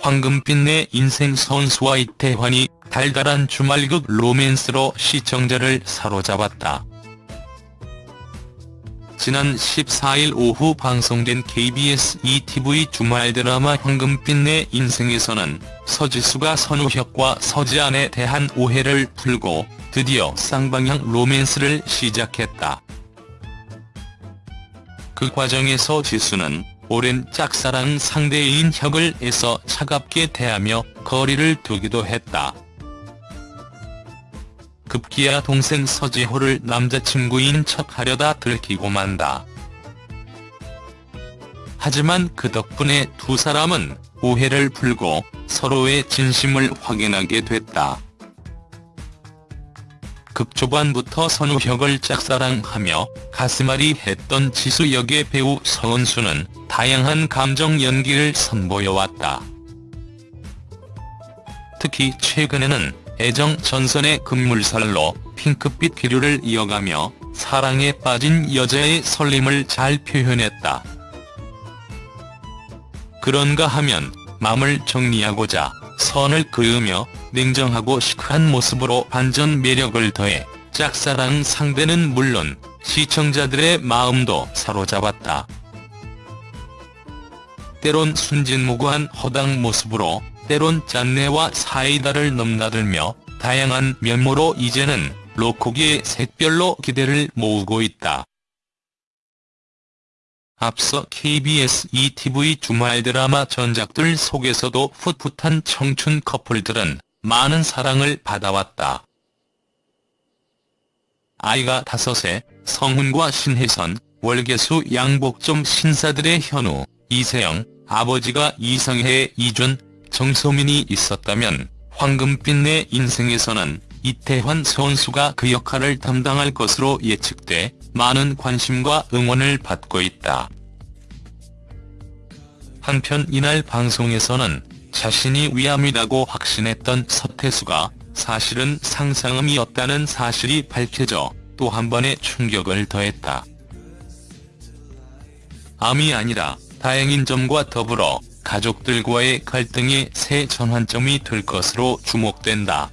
황금빛 내 인생 선수와 이태환이 달달한 주말극 로맨스로 시청자를 사로잡았다. 지난 14일 오후 방송된 KBS ETV 주말 드라마 황금빛 내 인생에서는 서지수가 선우혁과 서지안에 대한 오해를 풀고 드디어 쌍방향 로맨스를 시작했다. 그 과정에서 지수는 오랜 짝사랑 상대인 혁을 애써 차갑게 대하며 거리를 두기도 했다. 급기야 동생 서지호를 남자친구인 척하려다 들키고 만다. 하지만 그 덕분에 두 사람은 오해를 풀고 서로의 진심을 확인하게 됐다. 극초반부터 선우혁을 짝사랑하며 가슴앓이 했던 지수 역의 배우 서은수는 다양한 감정 연기를 선보여왔다. 특히 최근에는 애정 전선의 급물살로 핑크빛 기류를 이어가며 사랑에 빠진 여자의 설렘을 잘 표현했다. 그런가 하면 마음을 정리하고자 선을 그으며 냉정하고 시크한 모습으로 반전 매력을 더해 짝사랑 상대는 물론 시청자들의 마음도 사로잡았다. 때론 순진무구한 허당 모습으로 때론 짠내와 사이다를 넘나들며 다양한 면모로 이제는 로코기의 샛별로 기대를 모으고 있다. 앞서 KBS ETV 주말 드라마 전작들 속에서도 풋풋한 청춘 커플들은 많은 사랑을 받아왔다. 아이가 다섯에 성훈과 신혜선, 월계수 양복점 신사들의 현우, 이세영, 아버지가 이성혜의 이준, 정소민이 있었다면 황금빛 내 인생에서는 이태환 선수가 그 역할을 담당할 것으로 예측돼 많은 관심과 응원을 받고 있다. 한편 이날 방송에서는 자신이 위암이라고 확신했던 서태수가 사실은 상상음이었다는 사실이 밝혀져 또 한 번의 충격을 더했다. 암이 아니라 다행인 점과 더불어 가족들과의 갈등이 새 전환점이 될 것으로 주목된다.